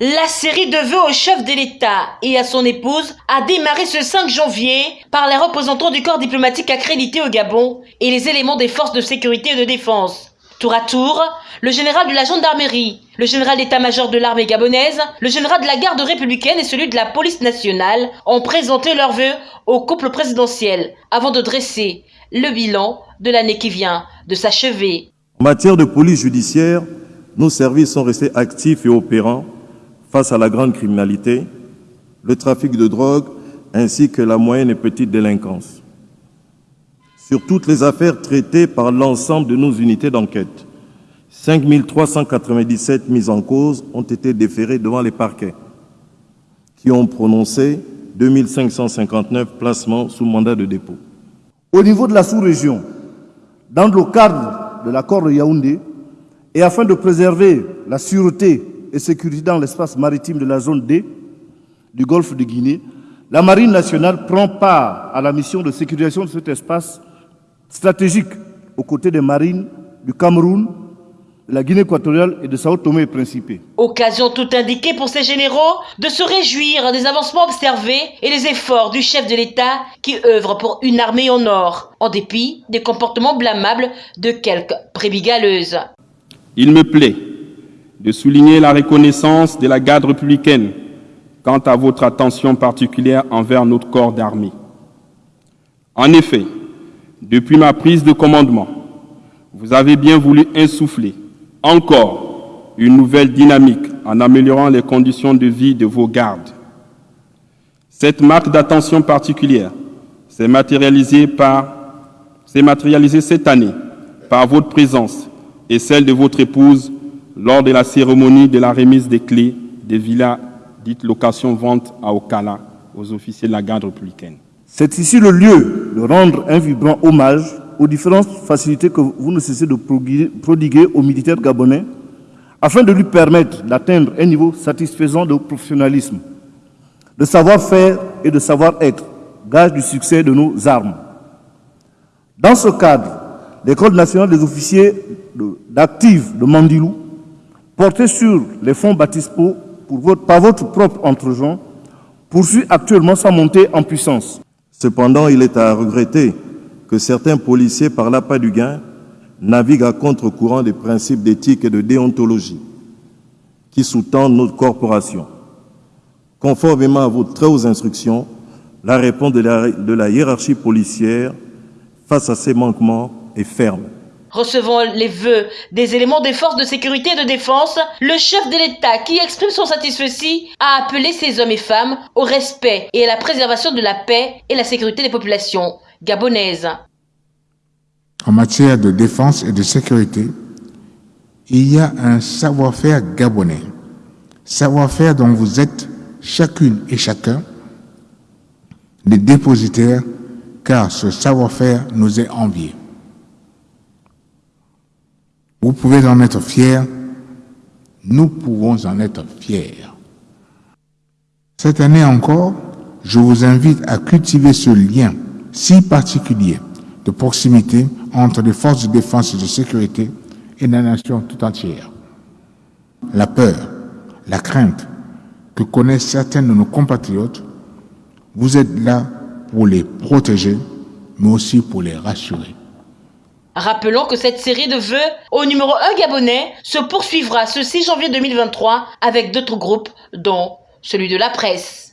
La série de vœux au chef de l'État et à son épouse a démarré ce 5 janvier par les représentants du corps diplomatique accrédité au Gabon et les éléments des forces de sécurité et de défense. Tour à tour, le général de la gendarmerie, le général d'état-major de l'armée gabonaise, le général de la garde républicaine et celui de la police nationale ont présenté leurs vœux au couple présidentiel avant de dresser le bilan de l'année qui vient de s'achever. En matière de police judiciaire, nos services sont restés actifs et opérants face à la grande criminalité, le trafic de drogue ainsi que la moyenne et petite délinquance. Sur toutes les affaires traitées par l'ensemble de nos unités d'enquête, 5 397 mises en cause ont été déférées devant les parquets, qui ont prononcé 2 559 placements sous mandat de dépôt. Au niveau de la sous-région, dans le cadre de l'accord de Yaoundé, et afin de préserver la sûreté et sécurité dans l'espace maritime de la zone D du golfe de Guinée, la Marine nationale prend part à la mission de sécurisation de cet espace stratégique aux côtés des marines du Cameroun, de la Guinée équatoriale et de Sao Tomé et Principe. Occasion tout indiquée pour ces généraux de se réjouir des avancements observés et des efforts du chef de l'État qui œuvre pour une armée en or, en dépit des comportements blâmables de quelques prébigaleuses. Il me plaît de souligner la reconnaissance de la garde républicaine quant à votre attention particulière envers notre corps d'armée. En effet, depuis ma prise de commandement, vous avez bien voulu insuffler encore une nouvelle dynamique en améliorant les conditions de vie de vos gardes. Cette marque d'attention particulière s'est matérialisée, matérialisée cette année par votre présence et celle de votre épouse lors de la cérémonie de la remise des clés des villas dites location-vente à Okala aux officiers de la garde républicaine. C'est ici le lieu de rendre un vibrant hommage aux différentes facilités que vous ne cessez de prodiguer aux militaires gabonais afin de lui permettre d'atteindre un niveau satisfaisant de professionnalisme, de savoir-faire et de savoir-être, gage du succès de nos armes. Dans ce cadre, l'École nationale des officiers d'actifs de Mandilou porté sur les fonds Batispo pour votre, par votre propre entregent, poursuit actuellement sa montée en puissance. Cependant, il est à regretter que certains policiers, par l'appât du gain, naviguent à contre-courant des principes d'éthique et de déontologie qui sous-tendent notre corporation. Conformément à vos très hautes instructions, la réponse de la hiérarchie policière face à ces manquements est ferme. Recevant les vœux des éléments des forces de sécurité et de défense, le chef de l'État, qui exprime son satisfait, a appelé ces hommes et femmes au respect et à la préservation de la paix et la sécurité des populations gabonaises. En matière de défense et de sécurité, il y a un savoir-faire gabonais, savoir-faire dont vous êtes chacune et chacun des dépositaires, car ce savoir-faire nous est envié. Vous pouvez en être fiers, nous pouvons en être fiers. Cette année encore, je vous invite à cultiver ce lien si particulier de proximité entre les forces de défense et de sécurité et la nation tout entière. La peur, la crainte que connaissent certains de nos compatriotes, vous êtes là pour les protéger, mais aussi pour les rassurer. Rappelons que cette série de vœux au numéro 1 gabonais se poursuivra ce 6 janvier 2023 avec d'autres groupes, dont celui de la presse.